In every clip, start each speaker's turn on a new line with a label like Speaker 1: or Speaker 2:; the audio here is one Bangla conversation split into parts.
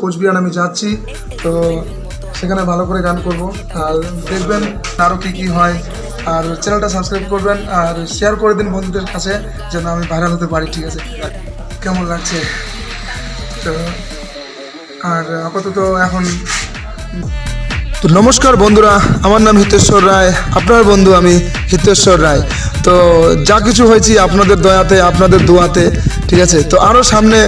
Speaker 1: কোচবিহার, আমি যাচ্ছি। তো সেখানে ভালো করে গান করব। আর দেখবেন আরও কী কী হয়। আর চ্যানেলটা সাবস্ক্রাইব করবেন আর শেয়ার করে দিন বন্ধুদের কাছে, যেন আমি ভাইরাল হতে পারি, ঠিক আছে? কেমন লাগছে? তো আর আপাতত এখন তো নমস্কার বন্ধুরা, আমার নাম হিতেশ্বর রায়। আপনার বন্ধু আমি হিতেশ্বর রায়। তো যা কিছু হয়েছি আপনাদের দয়াতে, আপনাদের দোয়াতে, ঠিক আছে? তো আরও সামনে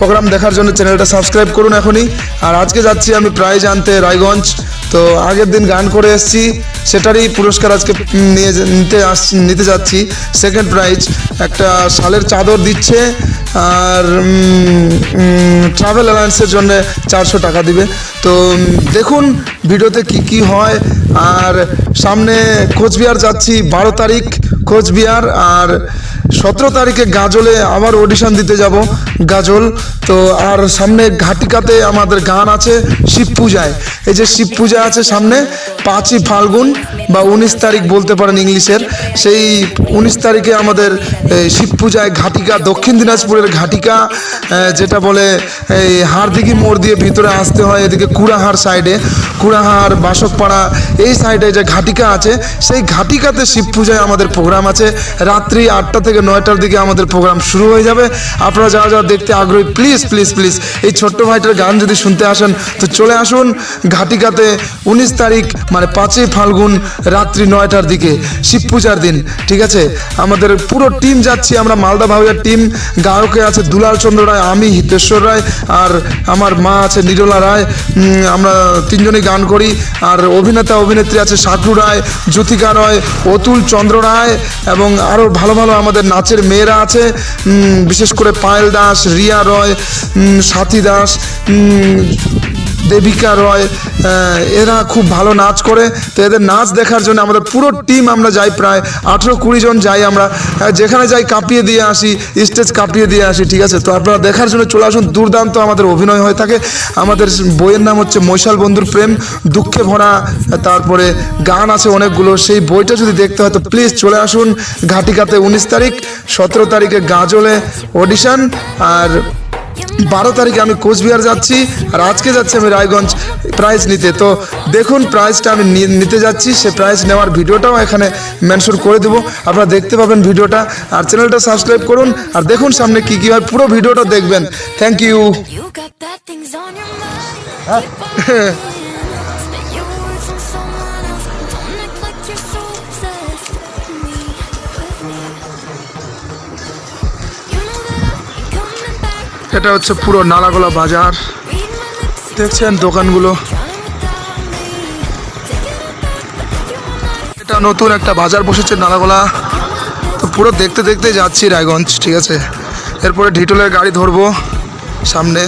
Speaker 1: প্রোগ্রাম দেখার জন্য চ্যানেলটা সাবস্ক্রাইব করুন এখনই। আর আজকে যাচ্ছি আমি প্রাইজ আনতে রায়গঞ্জ। তো আগের দিন গান করে এসেছি, সেটারই পুরস্কার আজকে নিয়ে নিতে আস নিতে যাচ্ছি। সেকেন্ড প্রাইজ একটা শালের চাদর দিচ্ছে, আর ট্রাভেল অ্যালায়েন্সের জন্য চারশো টাকা দিবে। তো দেখুন ভিডিওতে কি কি হয়। আর সামনে কোচবিহার যাচ্ছি, বারো তারিখ কোচবিহার। আর সতেরো তারিখে গাজলে আবার অডিশন দিতে যাব, গাজল। তো আর সামনে ঘাটিকাতে আমাদের গান আছে শিব পূজায়। এই যে শিব পূজা আছে সামনে, পাঁচই ফাল্গুন বা উনিশ তারিখ বলতে পারেন ইংলিশের, সেই উনিশ তারিখে আমাদের শিব পূজায় ঘাটিকা, দক্ষিণ দিনাজপুরের ঘাটিকা যেটা বলে এই হাড়দিঘি মোড় দিয়ে ভিতরে আসতে হয়, এদিকে কুড়াহার সাইডে। কুড়াহার, বাসকপাড়া, এই সাইডে যে ঘাটিকা আছে, সেই ঘাটিকাতে শিব পূজায় আমাদের প্রোগ্রাম আছে। রাত্রি আটটা থেকে নয়টার দিকে আমাদের প্রোগ্রাম শুরু হয়ে যাবে। আপনারা যারা যারা দেখতে আগ্রহী প্লিজ প্লিজ প্লিজ এই ছোট্ট ভাইটার গান যদি শুনতে আসেন, তো চলে আসুন ঘাটিকাতে উনিশ তারিখ মানে পাঁচই ফাল্গুন রাত্রি নয়টার দিকে, শিব পূজার দিন, ঠিক আছে? আমাদের পুরো টিম যাচ্ছি, আমরা মালদা ভাউয়ার টিম গায়কে আছে দুলাল চন্দ্র রায়, আমি হিতেশ্বর রায়, আর আমার মা আছে নিরলা রায় আমরা তিনজনই গান করি, আর অভিনেতা, অভিনেত্রী আছে সাকরু রায়, জ্যোতিকা রায়, অতুল চন্দ্র রায়, এবং আরও ভালো ভালো আমাদের নাচের মেয়েরা আছে বিশেষ করে পায়েল দাস, রিয়া রয় সাথী দাস দেবিকা রয় এরা খুব ভালো নাচ করে। তো এদের নাচ দেখার জন্য আমাদের পুরো টিম আমরা যাই প্রায় আঠেরো কুড়ি জন যাই আমরা। যেখানে যাই কাঁপিয়ে দিয়ে আসি, স্টেজ কাঁপিয়ে দিয়ে আসি, ঠিক আছে? তো আপনারা দেখার জন্য চলে আসুন, দুর্দান্ত আমাদের অভিনয় হয়ে থাকে। আমাদের বইয়ের নাম হচ্ছে মৈশাল বন্ধুর প্রেম, দুঃখে ভরা, তারপরে গান আছে অনেকগুলো, সেই বইটা যদি দেখতে হয় তো প্লিজ চলে আসুন ঘাটিকাতে উনিশ তারিখ, সতেরো তারিখে গাজলে অডিশন, আর বারো তারিখে আমি কোচবিহার যাচ্ছি আর আজকে যাচ্ছি আমি রায়গঞ্জ প্রাইজ নিতে। তো দেখুন প্রাইজটা আমি নিতে যাচ্ছি সে প্রাইজ নেওয়ার ভিডিওটাও এখানে মেনশন করে দেবো। আপনারা দেখতে পাবেন ভিডিওটা। আর চ্যানেলটা সাবস্ক্রাইব করুন। আর দেখুন সামনে কী কী হয়। পুরো ভিডিওটা দেখবেন। থ্যাংক ইউ এটা হচ্ছে পুরো নালাগোলা বাজার। দেখছেন দোকানগুলো. এটা নতুন একটা বাজার বসেছে নালাগোলা। তো পুরো দেখতে দেখতে যাচ্ছি রায়গঞ্জ, ঠিক আছে? এরপরে ঢিটলের গাড়ি ধরবো সামনে।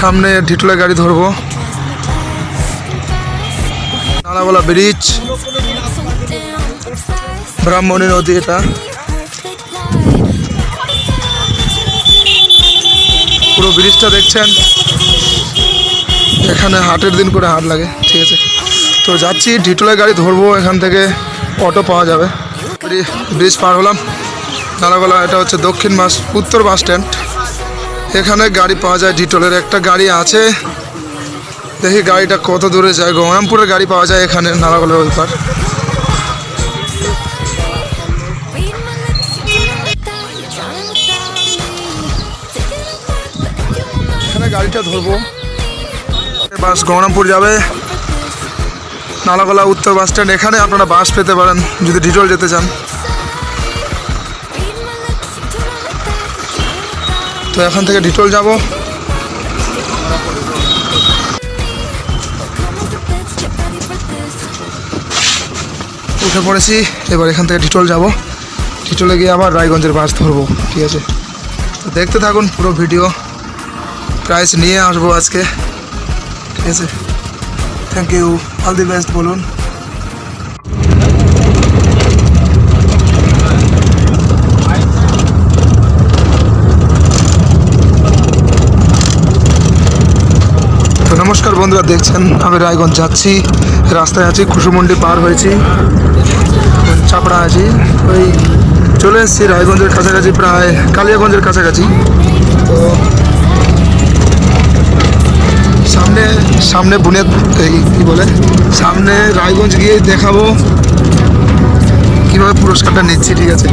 Speaker 1: সামনে ঢিটলের গাড়ি ধরবো। নালাগোলা ব্রিজ। ব্রাহ্মণী নদী এটা। পুরো ব্রিজটা দেখছেন? এখানে হাটের দিন করে হাট লাগে, ঠিক আছে। তো যাচ্ছি ঢিটোলের গাড়ি ধরবো, এখান থেকে অটো পাওয়া যাবে। ব্রি- ব্রিজ পার হলাম। নালাগোলা এটা হচ্ছে দক্ষিণ বাস, উত্তর বাস স্ট্যান্ড। এখানে গাড়ি পাওয়া যায় ডিটোলের, একটা গাড়ি আছে। দেখি গাড়িটা কত দূরে যায় গঙ্গামপুরের গাড়ি পাওয়া যায় এখানে নালাগোলার ওই গাড়িটা ধরবো। বাস গঙ্গামপুর যাবে। নালাগোলা উত্তর বাস স্ট্যান্ড। এখানে আপনারা বাস পেতে পারেন, যদি ডিটোল যেতে চান. তো এখান থেকে ডিটোল যাব। উঠে পড়েছি, এবার এখান থেকে ডিটোল যাব। ডিটলে গিয়ে আবার রায়গঞ্জের বাস ধরবো, ঠিক আছে? দেখতে থাকুন পুরো ভিডিও। প্রাইস নিয়ে আসব আজকে। ঠিক আছে? Thank you all the best বলুন। নমস্কার বন্ধুরা, দেখছেন? আমি রায়গঞ্জ যাচ্ছি। রাস্তায় আছি, কুসুমন্ডি পার হয়েছি। চাপড়া আছি। ওই চলে এসেছি রায়গঞ্জের কাছাকাছি, প্রায় কালিয়াগঞ্জের কাছাকাছি। তো সামনে বুনিয়াদ এই কী বলে? সামনে রায়গঞ্জ গিয়ে দেখাবো কীভাবে পুরস্কারটা নিচ্ছি, ঠিক আছে?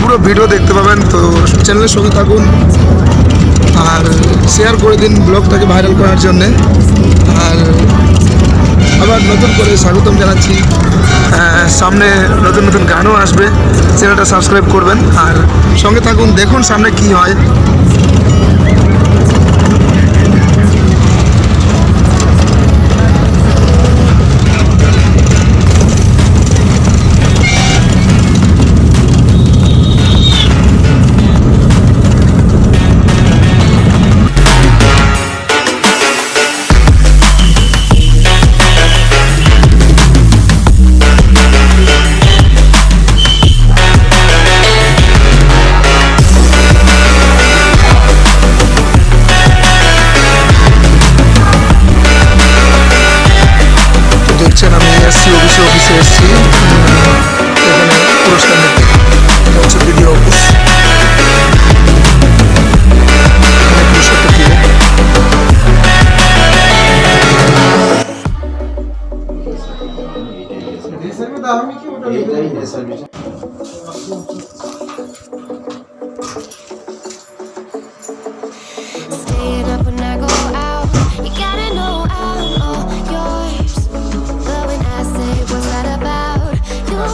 Speaker 1: পুরো ভিডিও দেখতে পাবেন, তো চ্যানেলের সঙ্গে থাকুন। আর শেয়ার করে দিন ব্লগটাকে ভাইরাল করার জন্যে। আর আবার নতুন করে স্বাগতম জানাচ্ছি। সামনে নতুন নতুন গানও আসবে, চ্যানেলটা সাবস্ক্রাইব করবেন। আর সঙ্গে থাকুন, দেখুন সামনে কি হয়।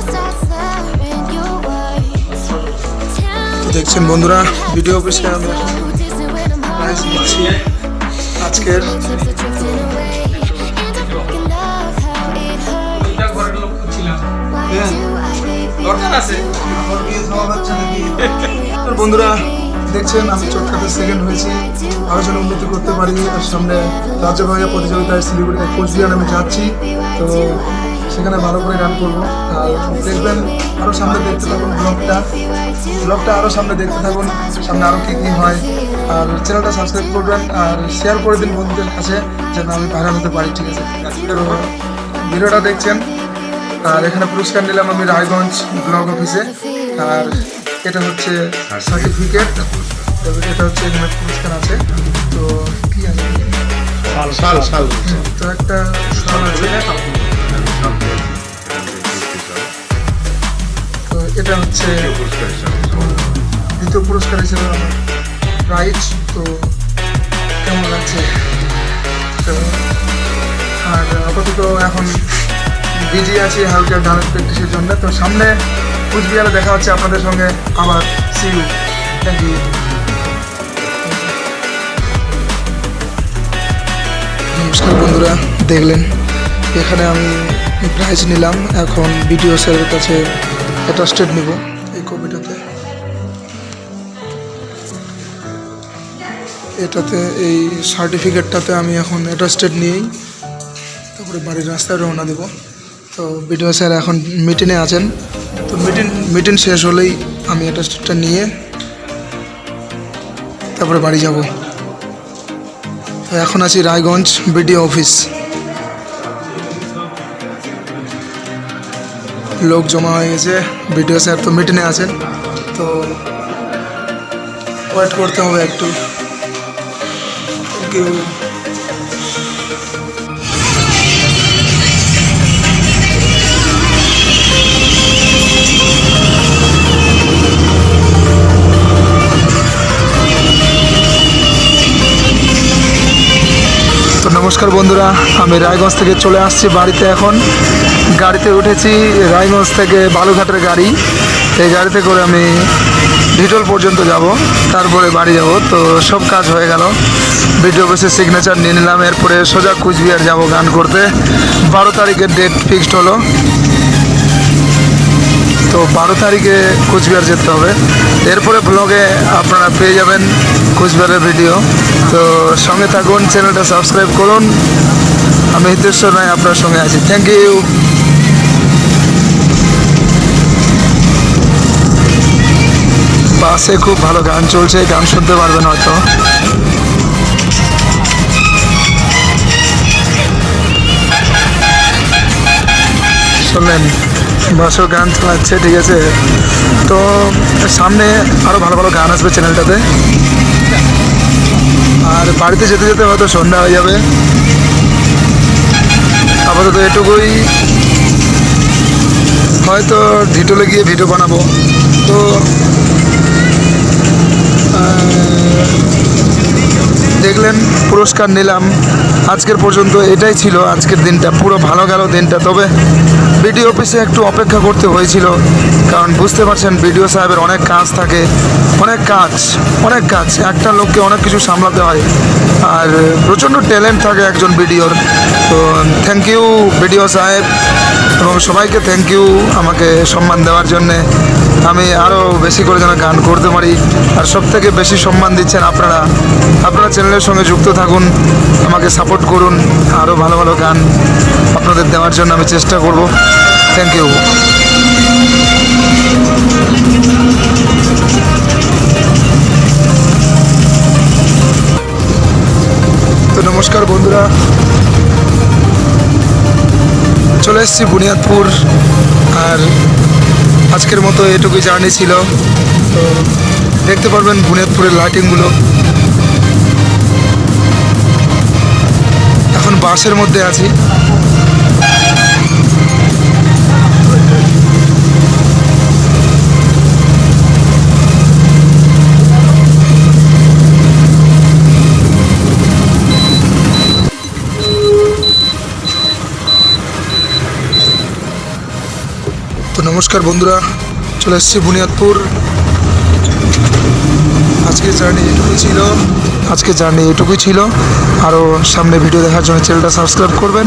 Speaker 2: Start slurring your words. Tell
Speaker 1: তো
Speaker 2: me
Speaker 1: দেখছেন বন্ধুরা ভিডিও অফিসে আমি এখন
Speaker 2: baby?
Speaker 1: বন্ধুরা, দেখছেন, আমি চটকাতে সেকেন্ড হয়েছি। আরও যেন উন্নতি করতে পারি, আর সামনে রাজ্যভাগে প্রতিযোগিতায় শিলিগুড়িতে কোচবিহার আমি যাচ্ছি। তো সেখানে ভালো করে গান করব। আর দেখবেন আরও সামনে দেখতে থাকুন ব্লগটা ব্লগটা আরও সামনে দেখতে থাকুন, সামনে আরও কী কী হয়। আর চ্যানেলটা সাবস্ক্রাইব করবেন, আর শেয়ার করে দিন বন্ধুদের কাছে, যেন আমি ভাইরাল হতে পারি, ঠিক আছে? ভিডিওটা দেখছেন। আর এখানে পুরস্কার নিলাম আমি রায়গঞ্জ ব্লক অফিসে। আর এটা হচ্ছে সার্টিফিকেট এটা হচ্ছে এখানে পুরস্কার আছে। তো কি আছে? তো একটা শাল আছে। তো এটা হচ্ছে দ্বিতীয় পুরস্কার হিসেবে আমার। প্রাইজ তো কেমন লাগছে? তো আর আপাতত এখন বিজি আছি হালকা ডান্স প্র্যাকটিসের জন্য। তো সামনে কুচবিহারে দেখা হচ্ছে আপনাদের সঙ্গে আবার সি ইউ থ্যাংক ইউ নমস্কার বন্ধুরা, দেখলেন, এখানে আমি প্রাইজ নিলাম। এখন বিডিও স্যারের কাছে অ্যাটাস্টেড নিব এই কপিটাতে এটাতে, এই সার্টিফিকেটটাতে আমি এখন অ্যাটাস্টেড নিয়েই তারপরে বাড়ির রাস্তায় রওনা দেব। তো বিডিও স্যার এখন মিটিংয়ে আছেন। তো মিটিং মিটিং শেষ হলেই আমি অ্যাটাস্টেডটা নিয়ে তারপরে বাড়ি যাব। তো এখন আছি রায়গঞ্জ বিডিও অফিস। লোক জমা হয়ে গেছে, বিডিও স্যার তো মিটিংয়ে আছেন। তো ওয়েট করতে হবে একটু। থ্যাংক ইউ নমস্কার বন্ধুরা, আমি রায়গঞ্জ থেকে চলে আসছি বাড়িতে এখন। গাড়িতে উঠেছি, রায়গঞ্জ থেকে বালুঘাটের গাড়ি। এই গাড়িতে করে আমি ভিটল পর্যন্ত যাব, তারপরে বাড়ি যাব। তো সব কাজ হয়ে গেল। ভিডিও অফিসের সিগনেচার নিয়ে নিলাম, এরপরে সোজা কুচবিহার যাব গান করতে। বারো তারিখের ডেট ফিক্সড হলো। তো বারো তারিখে কুচবিহার যেতে হবে। এরপরে ব্লগে আপনারা পেয়ে যাবেন কুচবিহারের ভিডিও তো সঙ্গে থাকুন চ্যানেলটা সাবস্ক্রাইব করুন। আমি হিতেশ্বর রায় আপনার সঙ্গে আছি। থ্যাংক ইউ বাসে খুব ভালো গান চলছে, গান শুনতে পারবেন হয়তো। শুনলেন? বাসও গান চালাচ্ছে ঠিক আছে? তো সামনে আরও ভালো ভালো গান আসবে চ্যানেলটাতে। আর বাড়িতে যেতে যেতে হয়তো সন্ধ্যা হয়ে যাবে। আপাতত এটুকুই। হয়তো ঢিটোলে গিয়ে ভিডিও বানাবো। তো দেখলেন, পুরস্কার নিলাম। আজকের পর্যন্ত এটাই ছিল আজকের দিনটা। পুরো ভালো গেল দিনটা। তবে বিডিও অফিসে একটু অপেক্ষা করতে হয়েছিল, কারণ বুঝতে পারছেন বিডিও সাহেবের অনেক কাজ থাকে, অনেক কাজ অনেক কাজ। একটা লোককে অনেক কিছু সামলাতে হয়। আর প্রচণ্ড ট্যালেন্ট থাকে একজন বিডিওর। তো থ্যাংক ইউ বিডিও সাহেব এবং সবাইকে থ্যাংক ইউ আমাকে সম্মান দেওয়ার জন্যে। আমি আরও বেশি করে যেন গান করতে পারি। আর সব থেকে বেশি সম্মান দিচ্ছেন আপনারা। আপনারা চ্যানেলের সঙ্গে যুক্ত থাকুন, আমাকে সাপোর্ট করুন আরও ভালো ভালো গান আপনাদের দেওয়ার জন্য আমি চেষ্টা করব। থ্যাংক ইউ তো নমস্কার বন্ধুরা। চলে এসেছি বুনিয়াদপুর, আর আজকের মতো এটুকুই জার্নি ছিল। তো দেখতে পারবেন বুনেদপুরের লাইটিংগুলো এখন বাসের মধ্যে আছি। নমস্কার বন্ধুরা, চলে এসেছি বুনিয়াদপুর। আজকে জার্নি এটুকুই ছিল আজকে জার্নি এটুকুই ছিল। আরও সামনে ভিডিও দেখার জন্য চ্যানেলটা সাবস্ক্রাইব করবেন।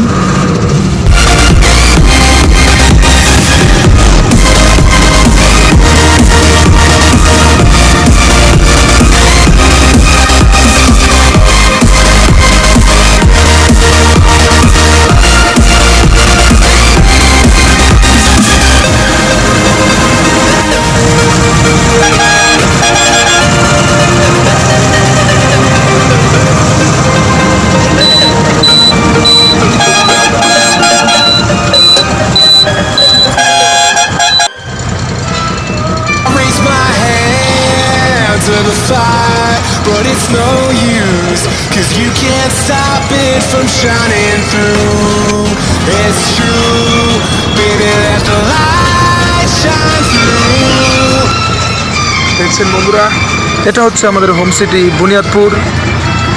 Speaker 1: দেখছেন বন্ধুরা, এটা হচ্ছে আমাদের হোম সিটি বুনিয়াদপুর।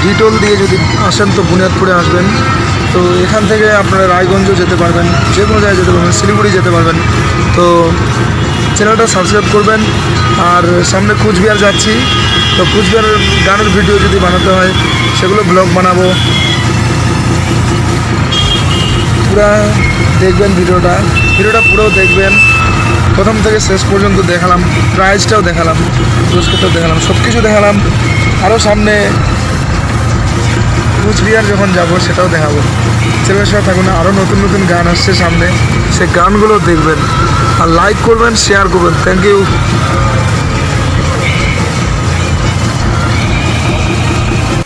Speaker 1: ডিটোল দিয়ে যদি আসেন তো বুনিয়াদপুরে আসবেন। তো এখান থেকে আপনারা রায়গঞ্জও যেতে পারবেন, যে কোনো জায়গায় যেতে পারবেন, শিলিগুড়ি যেতে পারবেন। তো চ্যানেলটা সাবস্ক্রাইব করবেন। আর সামনে কুচবিহার যাচ্ছি। তো কুচবিহারের গানের ভিডিও যদি বানাতে হয়, সেগুলো ব্লগ বানাবো। পুরা দেখবেন ভিডিওটা ভিডিওটা পুরো দেখবেন। প্রথম থেকে শেষ পর্যন্ত দেখালাম প্রাইজটাও দেখালাম, পুরস্কারটাও দেখালাম সব কিছু দেখালাম। আরও সামনে কুচবিহার যখন যাব, সেটাও দেখাবো। চ্যানেলের সাথে থাকুন আরও নতুন নতুন গান আসছে সামনে। সে গানগুলো দেখবেন, আর লাইক করবেন শেয়ার করবেন। Thank you